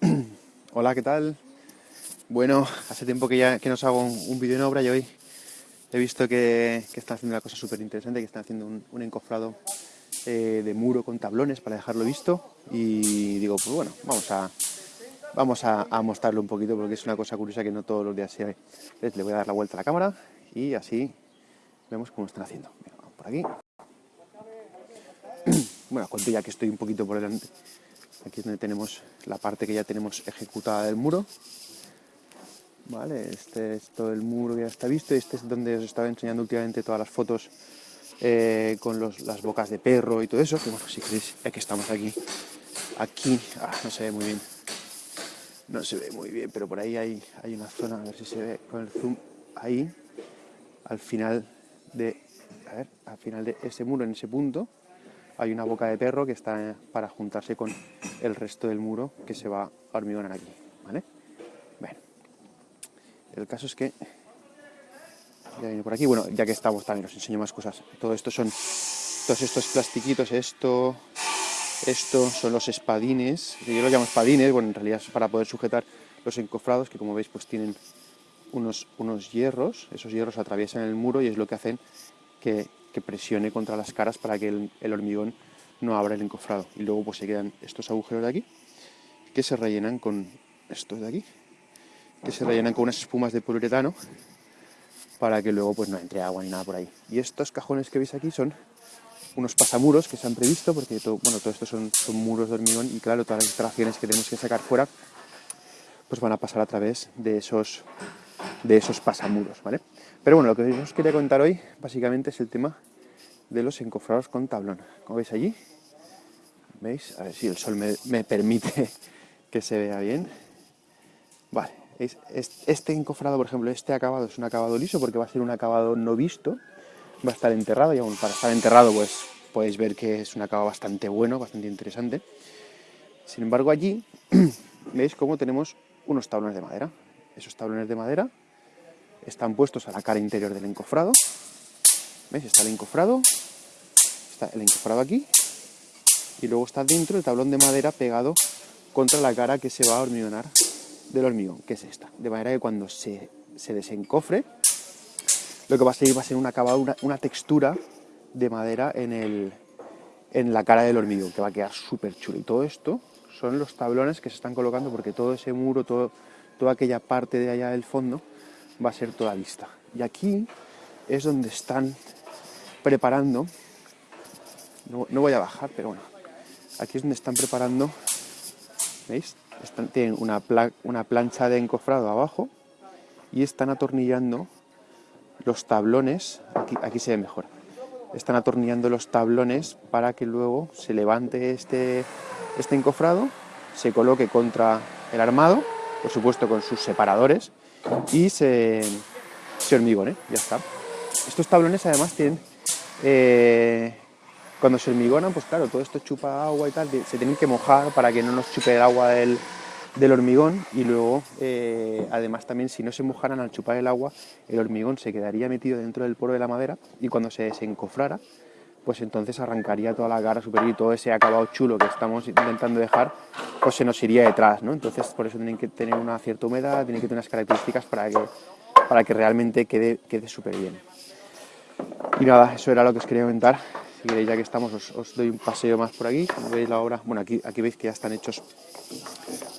Hola, ¿qué tal? Bueno, hace tiempo que ya que nos hago un, vídeo en obra y hoy he visto que, están haciendo una cosa súper interesante, que están haciendo un, encofrado eh, de muro con tablones para dejarlo visto y digo, pues bueno, vamos a, vamos a, mostrarlo un poquito porque es una cosa curiosa que no todos los días se ve. Le voy a dar la vuelta a la cámara y así vemos cómo están haciendo. vamos por aquí. Bueno, cuento ya que estoy un poquito por delante. Aquí es donde tenemos la parte que ya tenemos ejecutada del muro. Vale, este es todo el muro que ya está visto. Este es donde os estaba enseñando últimamente todas las fotos eh, con las bocas de perro y todo eso. Que si queréis, ya que estamos aquí. Aquí, ah, no se ve muy bien. No se ve muy bien, pero por ahí hay, hay una zona, a ver si se ve con el zoom. Ahí, al final de, a ver, al final de ese muro, en ese punto, hay una boca de perro que está para juntarse con el resto del muro que se va a hormigonar aquí, ¿vale? Bueno, el caso es que ya viene por aquí, bueno, ya que estamos también os enseño más cosas. Todo esto son, todos estos plastiquitos, esto, esto son los espadines, yo los llamo espadines, bueno, en realidad es para poder sujetar los encofrados, que como veis pues tienen unos, unos hierros, esos hierros atraviesan el muro y es lo que hacen que que presione contra las caras para que el, hormigón no abra el encofrado. Y luego pues se quedan estos agujeros de aquí, que se rellenan con estos de aquí, que se rellenan con unas espumas de poliuretano para que luego pues no entre agua ni nada por ahí. Y estos cajones que veis aquí son unos pasamuros que se han previsto, porque todo, bueno, esto son, son muros de hormigón y claro, todas las instalaciones que tenemos que sacar fuera pues van a pasar a través de esos, de esos pasamuros, ¿vale? Pero bueno, lo que os quería contar hoy básicamente es el tema de los encofrados con tablón. Como veis allí, ¿veis? A ver si el sol me, permite que se vea bien. Vale, este encofrado, por ejemplo, este acabado es un acabado liso porque va a ser un acabado no visto, va a estar enterrado y aún para estar enterrado pues podéis ver que es un acabado bastante bueno, bastante interesante. Sin embargo allí, veis cómo tenemos unos tablones de madera. Esos tablones de madera están puestos a la cara interior del encofrado. ¿Veis? Está el encofrado, está el encofrado aquí, y luego está dentro el tablón de madera pegado contra la cara que se va a hormigonar del hormigón, que es esta. De manera que cuando se, desencofre, lo que va a seguir va a ser un acabado, una, textura de madera en, el, en la cara del hormigón, que va a quedar súper chulo. Y todo esto son los tablones que se están colocando, porque todo ese muro, todo, toda aquella parte de allá del fondo, va a ser toda vista. Y aquí es donde están preparando, no, voy a bajar, pero bueno, aquí es donde están preparando, ¿veis? tienen una, una plancha de encofrado abajo y están atornillando los tablones, aquí, aquí se ve mejor, están atornillando los tablones para que luego se levante este, este encofrado, se coloque contra el armado, por supuesto con sus separadores, y se, hormigone, ya está. Estos tablones además tienen, eh, cuando se hormigonan, pues claro, todo esto chupa agua y tal, se tienen que mojar para que no nos chupe el agua del, hormigón y luego, eh, además también si no se mojaran al chupar el agua, el hormigón se quedaría metido dentro del poro de la madera y cuando se desencofrara, pues entonces arrancaría toda la cara superior y todo ese acabado chulo que estamos intentando dejar, pues se nos iría detrás, ¿no? Entonces por eso tienen que tener una cierta humedad, tienen que tener unas características para que, para que realmente quede, quede súper bien. Y nada, eso era lo que os quería comentar. Si queréis, ya que estamos, os, doy un paseo más por aquí. veis la obra, bueno, aquí, aquí veis que ya están hechos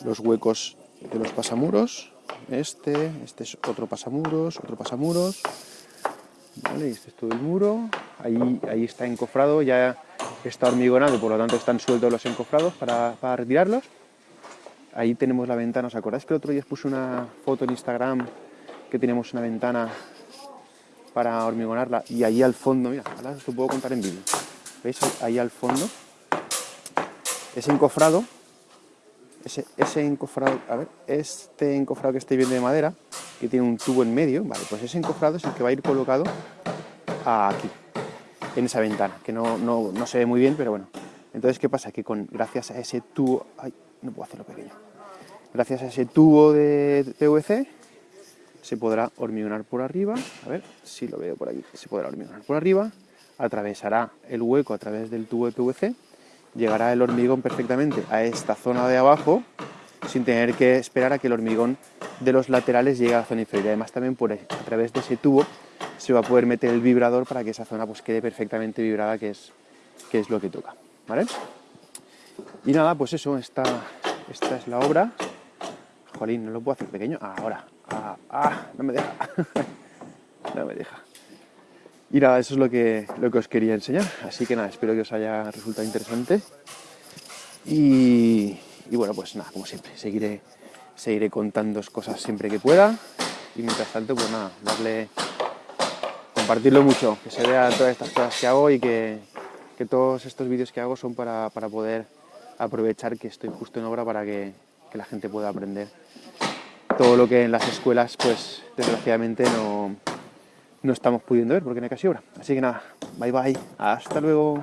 los huecos de los pasamuros. Este, este es otro pasamuros, otro pasamuros. Vale, este es todo el muro. Ahí, ahí está encofrado, ya está hormigonado, por lo tanto están sueltos los encofrados para, retirarlos. Ahí tenemos la ventana. ¿Os acordáis que el otro día os puse una foto en Instagram que tenemos una ventana para hormigonarla? Y ahí al fondo, mira, ahora os lo puedo contar en vídeo. ¿Veis? Ahí al fondo, ese encofrado, ese, ese encofrado, a ver, este encofrado que estáis viendo de madera, que tiene un tubo en medio, vale, pues ese encofrado es el que va a ir colocado aquí, en esa ventana, que no, no, no se ve muy bien, pero bueno. Entonces, ¿qué pasa? Que con, gracias a ese tubo, ay, no puedo hacerlo pequeño, gracias a ese tubo de PVC, se podrá hormigonar por arriba, a ver si lo veo por aquí, se podrá hormigonar por arriba, atravesará el hueco a través del tubo de PVC, llegará el hormigón perfectamente a esta zona de abajo, sin tener que esperar a que el hormigón de los laterales llegue a la zona inferior. Además también por, a través de ese tubo se va a poder meter el vibrador para que esa zona pues quede perfectamente vibrada, que es, que es lo que toca. ¿vale? Y nada, pues eso, esta, esta es la obra. Jolín, no lo puedo hacer pequeño. ahora. Ah, ah, no me deja. no me deja. Y nada, eso es lo que, lo que os quería enseñar. Así que nada, espero que os haya resultado interesante. Y, bueno, pues nada, como siempre, seguiré, seguiré contando cosas siempre que pueda. Y mientras tanto, pues nada, darle, compartirlo mucho, que se vea todas estas cosas que hago y que, que todos estos vídeos que hago son para, para, poder aprovechar que estoy justo en obra para que, que la gente pueda aprender todo lo que en las escuelas, pues desgraciadamente no, no estamos pudiendo ver porque no hay casi obra. Así que nada, bye bye, hasta luego.